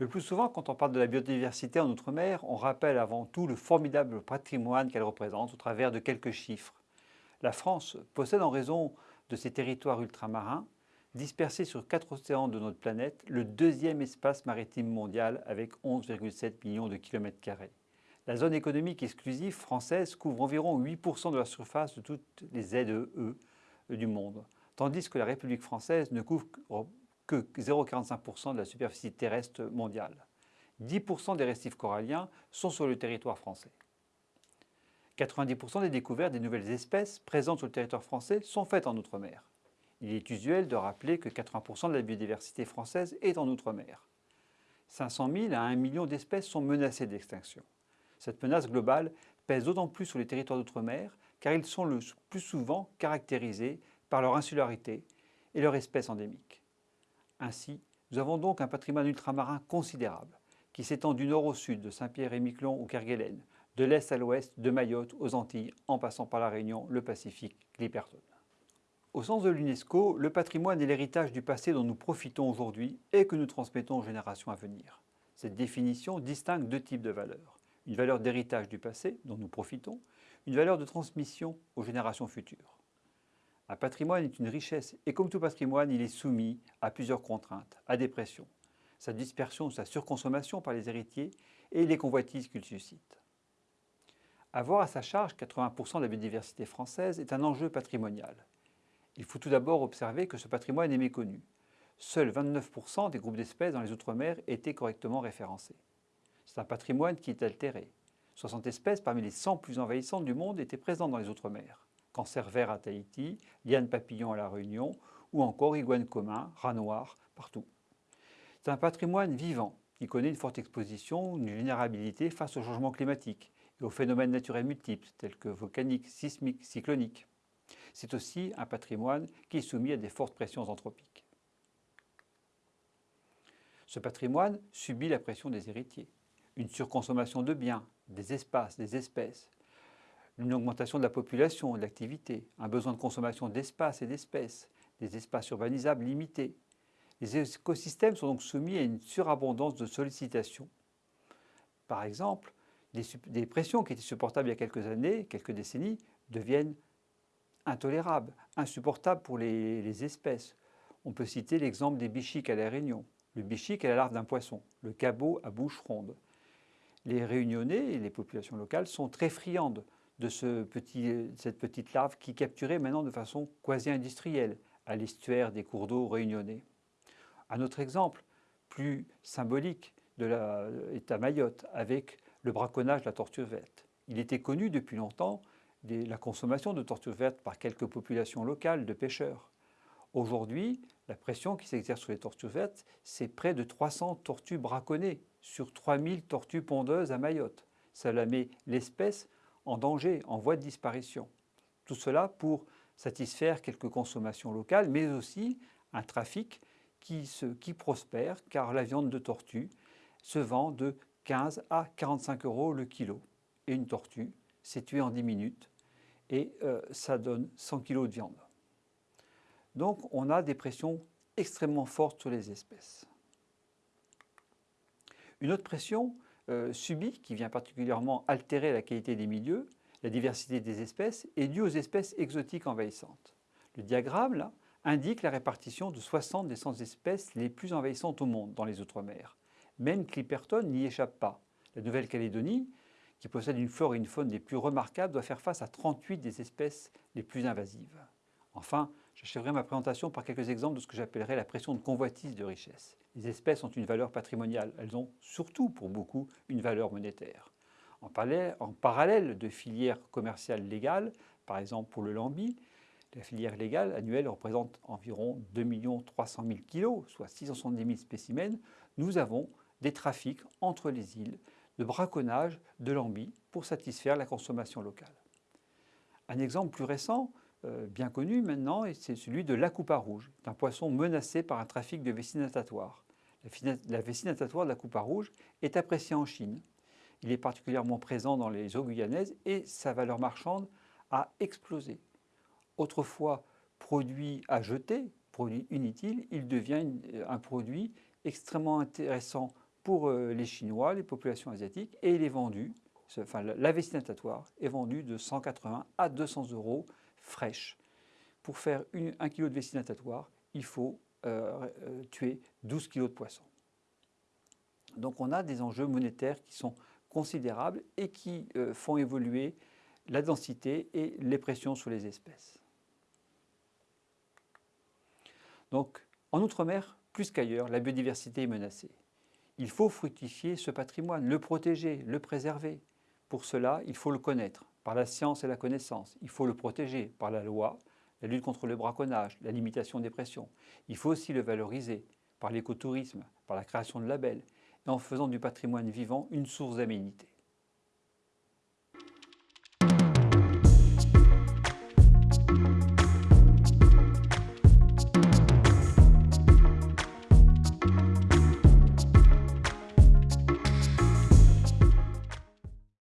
Le plus souvent, quand on parle de la biodiversité en Outre-mer, on rappelle avant tout le formidable patrimoine qu'elle représente au travers de quelques chiffres. La France possède en raison de ses territoires ultramarins, dispersés sur quatre océans de notre planète, le deuxième espace maritime mondial avec 11,7 millions de kilomètres carrés. La zone économique exclusive française couvre environ 8% de la surface de toutes les ZEE du monde, tandis que la République française ne couvre que 0,45% de la superficie terrestre mondiale. 10% des récifs coralliens sont sur le territoire français. 90% des découvertes des nouvelles espèces présentes sur le territoire français sont faites en Outre-mer. Il est usuel de rappeler que 80% de la biodiversité française est en Outre-mer. 500 000 à 1 million d'espèces sont menacées d'extinction. Cette menace globale pèse d'autant plus sur les territoires d'outre-mer car ils sont le plus souvent caractérisés par leur insularité et leur espèce endémique. Ainsi, nous avons donc un patrimoine ultramarin considérable qui s'étend du nord au sud de Saint-Pierre-et-Miquelon ou Kerguelen, de l'est à l'ouest, de Mayotte aux Antilles, en passant par la Réunion, le Pacifique, l'Hypertone. Au sens de l'UNESCO, le patrimoine est l'héritage du passé dont nous profitons aujourd'hui et que nous transmettons aux générations à venir. Cette définition distingue deux types de valeurs une valeur d'héritage du passé dont nous profitons, une valeur de transmission aux générations futures. Un patrimoine est une richesse et comme tout patrimoine, il est soumis à plusieurs contraintes, à des pressions, sa dispersion, sa surconsommation par les héritiers et les convoitises qu'il suscite. Avoir à sa charge 80% de la biodiversité française est un enjeu patrimonial. Il faut tout d'abord observer que ce patrimoine est méconnu. Seuls 29% des groupes d'espèces dans les Outre-mer étaient correctement référencés. C'est un patrimoine qui est altéré. 60 espèces parmi les 100 plus envahissantes du monde étaient présentes dans les Outre-mer. Cancer vert à Tahiti, liane papillon à La Réunion ou encore iguane commun, rat noir, partout. C'est un patrimoine vivant qui connaît une forte exposition, une vulnérabilité face au changement climatique et aux phénomènes naturels multiples tels que volcaniques, sismiques, cycloniques. C'est aussi un patrimoine qui est soumis à des fortes pressions anthropiques. Ce patrimoine subit la pression des héritiers une surconsommation de biens, des espaces, des espèces, une augmentation de la population, de l'activité, un besoin de consommation d'espaces et d'espèces, des espaces urbanisables limités. Les écosystèmes sont donc soumis à une surabondance de sollicitations. Par exemple, des, pressions qui étaient supportables il y a quelques années, quelques décennies, deviennent intolérables, insupportables pour les, les espèces. On peut citer l'exemple des bichiques à la Réunion. Le bichique est la larve d'un poisson, le cabot à bouche ronde les Réunionnais et les populations locales sont très friandes de cette petite larve qui capturée maintenant de façon quasi industrielle à l'estuaire des cours d'eau réunionnais. Un autre exemple plus symbolique de est à Mayotte avec le braconnage de la tortue verte. Il était connu depuis longtemps la consommation de tortue verte par quelques populations locales de pêcheurs. Aujourd'hui, la pression qui s'exerce sur les tortues vertes, c'est près de 300 tortues braconnées sur 3000 tortues pondeuses à Mayotte. Cela met l'espèce en danger, en voie de disparition. Tout cela pour satisfaire quelques consommations locales, mais aussi un trafic qui, prospère, car la viande de tortue se vend de 15 à 45 euros le kilo. Et une tortue, c'est tué en 10 minutes, et euh, ça donne 100 kg de viande. Donc on a des pressions extrêmement fortes sur les espèces. Une autre pression euh, subie, qui vient particulièrement altérer la qualité des milieux, la diversité des espèces, est due aux espèces exotiques envahissantes. Le diagramme là, indique la répartition de 60 des 100 espèces les plus envahissantes au monde dans les Outre-mer. Même Clipperton n'y échappe pas. La Nouvelle-Calédonie, qui possède une flore et une faune des plus remarquables, doit faire face à 38 des espèces les plus invasives. Enfin, j'achèverai ma présentation par quelques exemples de ce que j'appellerais la pression de convoitise de richesse. Les espèces ont une valeur patrimoniale, elles ont surtout pour beaucoup une valeur monétaire. En parallèle, de filières commerciales légales, par exemple pour le lambi, la filière légale annuelle représente environ 2 300 000 kg, soit 670 000 spécimens. Nous avons des trafics entre les îles de braconnage de lambi pour satisfaire la consommation locale. Un exemple plus récent, euh, bien connu maintenant, c'est celui de l'acoupa rouge, un poisson menacé par un trafic de vessie natatoire. La vessie natatoire de l'acoupa rouge est appréciée en Chine. Il est particulièrement présent dans les eaux guyanaises et sa valeur marchande a explosé. Autrefois produit à jeter, produit inutile, il devient un produit extrêmement intéressant pour euh, les Chinois, les populations asiatiques, et il est vendu, enfin la vessie natatoire est vendue de 180 à 200 euros fraîche. Pour faire un kilo de vessie natatoire, il faut euh, euh, tuer 12 kg de poisson. Donc on a des enjeux monétaires qui sont considérables et qui font évoluer la densité et les pressions sur les espèces. Donc en Outre-mer, plus qu'ailleurs, la biodiversité est menacée. Il faut fructifier ce patrimoine, le protéger, le préserver. Pour cela, il faut le connaître par la science et la connaissance. Il faut le protéger par la loi, la lutte contre le braconnage, la limitation des pressions. Il faut aussi le valoriser par l'écotourisme, par la création de labels et en faisant du patrimoine vivant une source d'aménité.